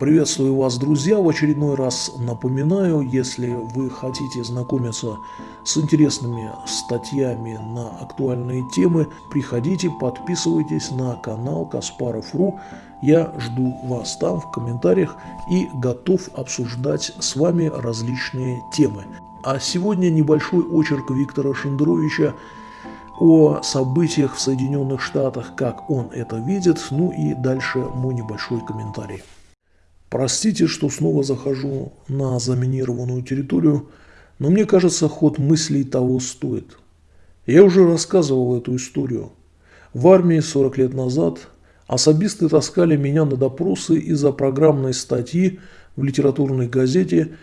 Приветствую вас, друзья! В очередной раз напоминаю, если вы хотите знакомиться с интересными статьями на актуальные темы, приходите, подписывайтесь на канал Каспаров.ру. Я жду вас там в комментариях и готов обсуждать с вами различные темы. А сегодня небольшой очерк Виктора Шендеровича о событиях в Соединенных Штатах, как он это видит, ну и дальше мой небольшой комментарий. Простите, что снова захожу на заминированную территорию, но мне кажется, ход мыслей того стоит. Я уже рассказывал эту историю. В армии 40 лет назад особисты таскали меня на допросы из-за программной статьи в литературной газете,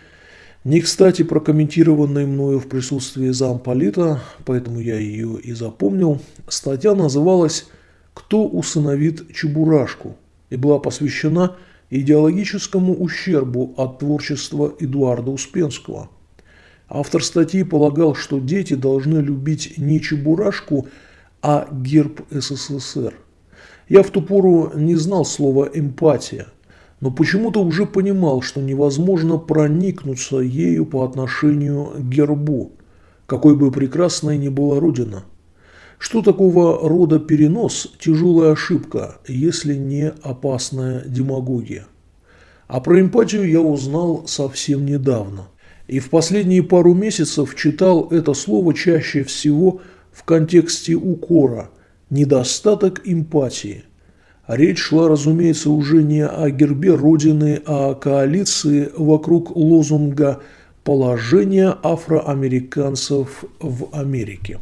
не кстати прокомментированной мною в присутствии замполита, поэтому я ее и запомнил. Статья называлась «Кто усыновит Чебурашку?» и была посвящена – идеологическому ущербу от творчества Эдуарда Успенского. Автор статьи полагал, что дети должны любить не Чебурашку, а герб СССР. Я в ту пору не знал слова «эмпатия», но почему-то уже понимал, что невозможно проникнуться ею по отношению к гербу, какой бы прекрасной ни была Родина. Что такого рода перенос – тяжелая ошибка, если не опасная демагогия. А про эмпатию я узнал совсем недавно. И в последние пару месяцев читал это слово чаще всего в контексте укора – недостаток эмпатии. Речь шла, разумеется, уже не о гербе Родины, а о коалиции вокруг лозунга «Положение афроамериканцев в Америке».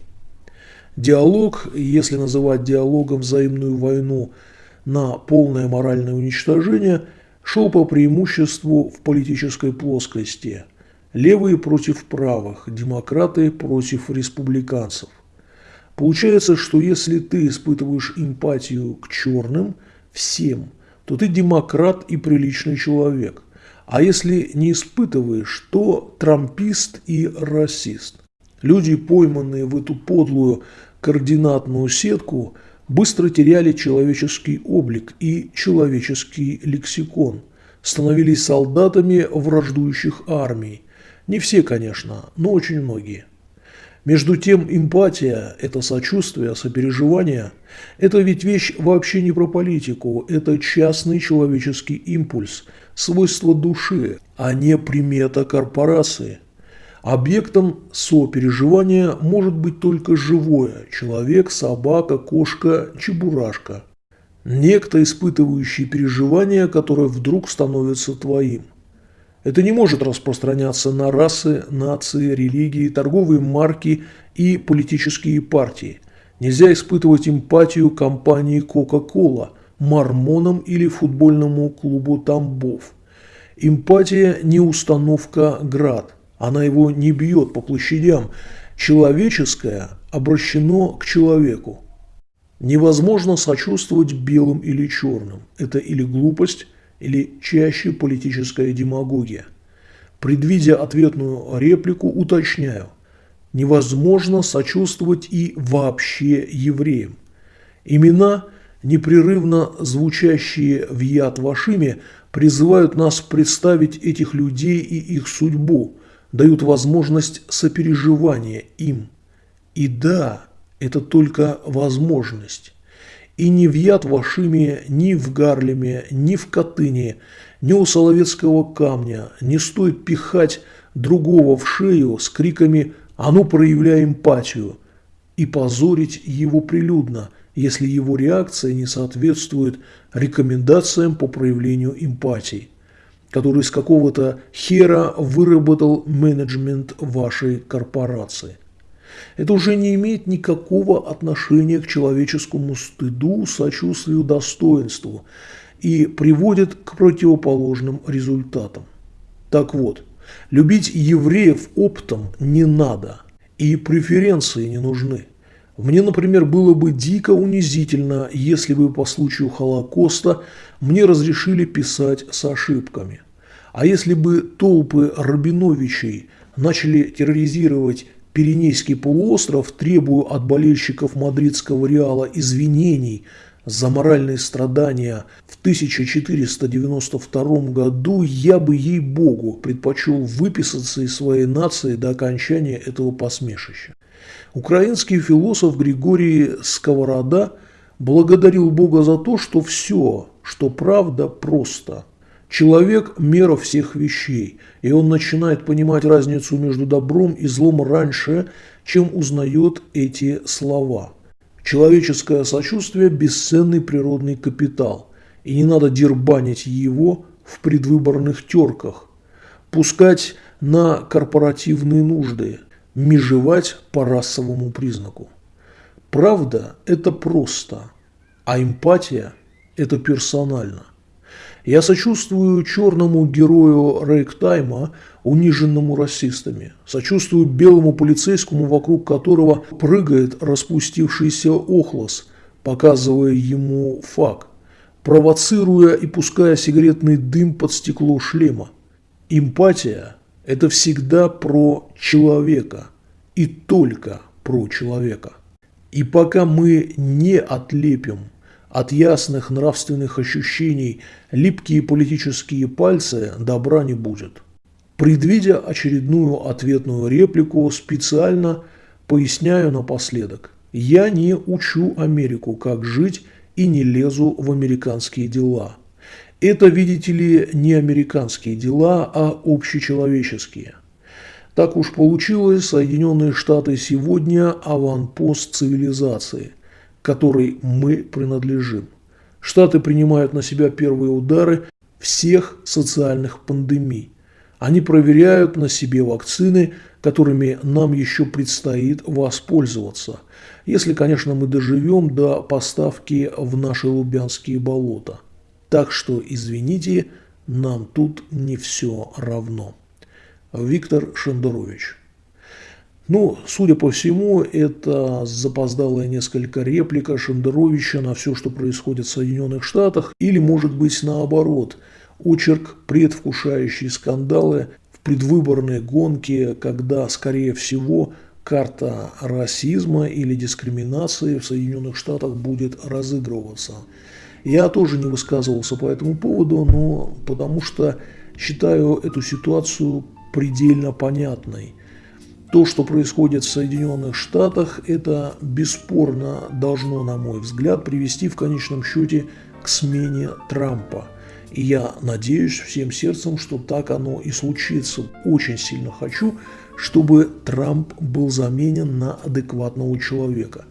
Диалог, если называть диалогом взаимную войну на полное моральное уничтожение, шел по преимуществу в политической плоскости. Левые против правых, демократы против республиканцев. Получается, что если ты испытываешь эмпатию к черным, всем, то ты демократ и приличный человек. А если не испытываешь, то трампист и расист. Люди, пойманные в эту подлую координатную сетку, быстро теряли человеческий облик и человеческий лексикон, становились солдатами враждующих армий. Не все, конечно, но очень многие. Между тем, эмпатия – это сочувствие, сопереживание – это ведь вещь вообще не про политику, это частный человеческий импульс, свойство души, а не примета корпорации – Объектом сопереживания может быть только живое – человек, собака, кошка, чебурашка. Некто, испытывающий переживания, которое вдруг становится твоим. Это не может распространяться на расы, нации, религии, торговые марки и политические партии. Нельзя испытывать эмпатию компании Coca-Cola, мормонам или футбольному клубу Тамбов. Эмпатия не установка «Град». Она его не бьет по площадям. Человеческое обращено к человеку. Невозможно сочувствовать белым или черным. Это или глупость, или чаще политическая демагогия. Предвидя ответную реплику, уточняю. Невозможно сочувствовать и вообще евреям. Имена, непрерывно звучащие в яд Вашиме, призывают нас представить этих людей и их судьбу – дают возможность сопереживания им. И да, это только возможность. И ни в Яд Вашиме, ни в Гарлеме, ни в Катыни, ни у Соловецкого камня не стоит пихать другого в шею с криками «А ну, проявляй эмпатию!» и позорить его прилюдно, если его реакция не соответствует рекомендациям по проявлению эмпатии который из какого-то хера выработал менеджмент вашей корпорации. Это уже не имеет никакого отношения к человеческому стыду, сочувствию, достоинству и приводит к противоположным результатам. Так вот, любить евреев оптом не надо, и преференции не нужны. Мне, например, было бы дико унизительно, если бы по случаю Холокоста мне разрешили писать с ошибками. А если бы толпы Рабиновичей начали терроризировать Пиренейский полуостров, требуя от болельщиков мадридского Реала извинений за моральные страдания в 1492 году, я бы, ей-богу, предпочел выписаться из своей нации до окончания этого посмешища. Украинский философ Григорий Сковорода благодарил Бога за то, что все, что правда, просто. Человек – мера всех вещей, и он начинает понимать разницу между добром и злом раньше, чем узнает эти слова – Человеческое сочувствие – бесценный природный капитал, и не надо дербанить его в предвыборных терках, пускать на корпоративные нужды, межевать по расовому признаку. Правда – это просто, а эмпатия – это персонально. Я сочувствую черному герою Рейктайма, униженному расистами. Сочувствую белому полицейскому, вокруг которого прыгает распустившийся охлос, показывая ему факт, провоцируя и пуская сигаретный дым под стекло шлема. Эмпатия – это всегда про человека и только про человека. И пока мы не отлепим от ясных нравственных ощущений липкие политические пальцы, добра не будет. Предвидя очередную ответную реплику, специально поясняю напоследок. Я не учу Америку, как жить, и не лезу в американские дела. Это, видите ли, не американские дела, а общечеловеческие. Так уж получилось, Соединенные Штаты сегодня – аванпост цивилизации, которой мы принадлежим. Штаты принимают на себя первые удары всех социальных пандемий. Они проверяют на себе вакцины, которыми нам еще предстоит воспользоваться, если, конечно, мы доживем до поставки в наши лубянские болота. Так что, извините, нам тут не все равно. Виктор Шендерович. Ну, судя по всему, это запоздалая несколько реплика Шендеровича на все, что происходит в Соединенных Штатах, или, может быть, наоборот – очерк, предвкушающий скандалы в предвыборной гонке, когда, скорее всего, карта расизма или дискриминации в Соединенных Штатах будет разыгрываться. Я тоже не высказывался по этому поводу, но потому что считаю эту ситуацию предельно понятной. То, что происходит в Соединенных Штатах, это бесспорно должно, на мой взгляд, привести в конечном счете к смене Трампа – и я надеюсь всем сердцем, что так оно и случится. Очень сильно хочу, чтобы Трамп был заменен на адекватного человека.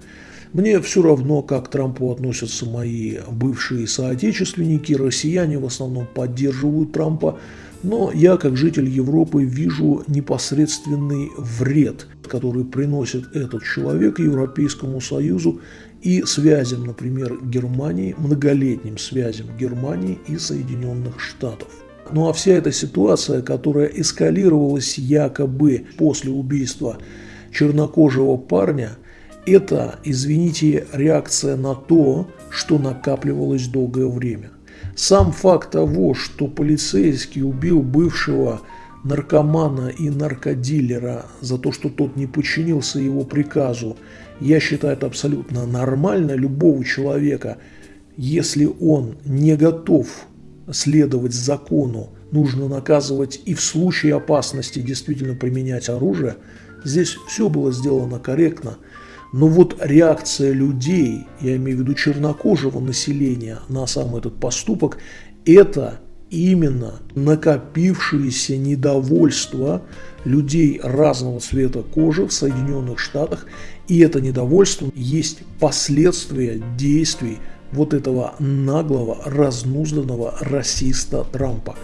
Мне все равно, как к Трампу относятся мои бывшие соотечественники, россияне в основном поддерживают Трампа, но я, как житель Европы, вижу непосредственный вред, который приносит этот человек Европейскому Союзу и связям, например, Германии, многолетним связям Германии и Соединенных Штатов. Ну а вся эта ситуация, которая эскалировалась якобы после убийства чернокожего парня, это, извините, реакция на то, что накапливалось долгое время. Сам факт того, что полицейский убил бывшего наркомана и наркодилера за то, что тот не подчинился его приказу, я считаю это абсолютно нормально. Любого человека, если он не готов следовать закону, нужно наказывать и в случае опасности действительно применять оружие. Здесь все было сделано корректно. Но вот реакция людей, я имею в виду чернокожего населения на сам этот поступок, это именно накопившееся недовольство людей разного цвета кожи в Соединенных Штатах. И это недовольство есть последствия действий вот этого наглого, разнузданного расиста Трампа.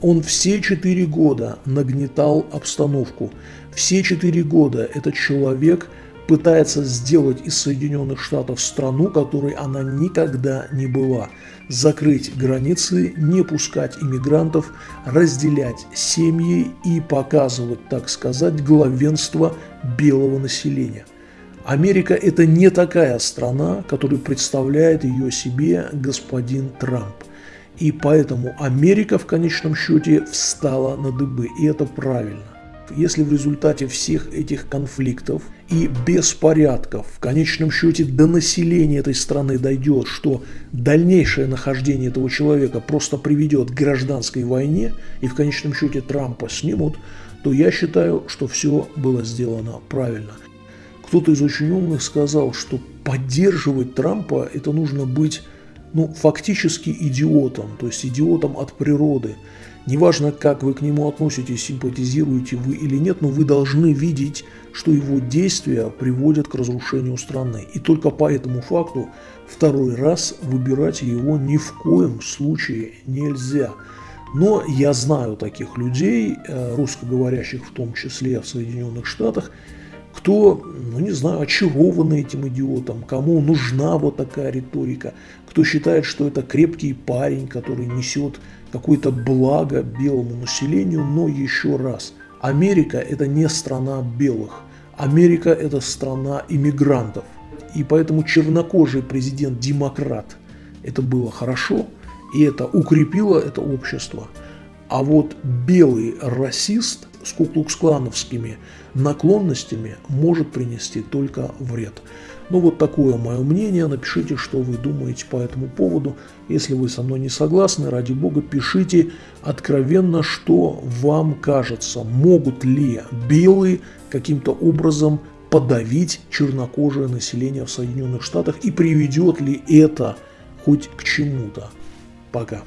Он все четыре года нагнетал обстановку. Все четыре года этот человек – пытается сделать из Соединенных Штатов страну, которой она никогда не была. Закрыть границы, не пускать иммигрантов, разделять семьи и показывать, так сказать, главенство белого населения. Америка – это не такая страна, которую представляет ее себе господин Трамп. И поэтому Америка в конечном счете встала на дыбы, и это правильно. Если в результате всех этих конфликтов и беспорядков в конечном счете до населения этой страны дойдет, что дальнейшее нахождение этого человека просто приведет к гражданской войне и в конечном счете Трампа снимут, то я считаю, что все было сделано правильно. Кто-то из очень умных сказал, что поддерживать Трампа это нужно быть ну, фактически идиотом, то есть идиотом от природы. Неважно, как вы к нему относитесь, симпатизируете вы или нет, но вы должны видеть, что его действия приводят к разрушению страны. И только по этому факту второй раз выбирать его ни в коем случае нельзя. Но я знаю таких людей, э, русскоговорящих в том числе в Соединенных Штатах, кто, ну не знаю, очарован этим идиотом, кому нужна вот такая риторика, кто считает, что это крепкий парень, который несет какое-то благо белому населению, но еще раз, Америка это не страна белых, Америка это страна иммигрантов. И поэтому чернокожий президент-демократ это было хорошо, и это укрепило это общество. А вот белый расист с куклукс-клановскими наклонностями может принести только вред. Ну вот такое мое мнение, напишите, что вы думаете по этому поводу. Если вы со мной не согласны, ради бога, пишите откровенно, что вам кажется, могут ли белые каким-то образом подавить чернокожее население в Соединенных Штатах и приведет ли это хоть к чему-то. Пока.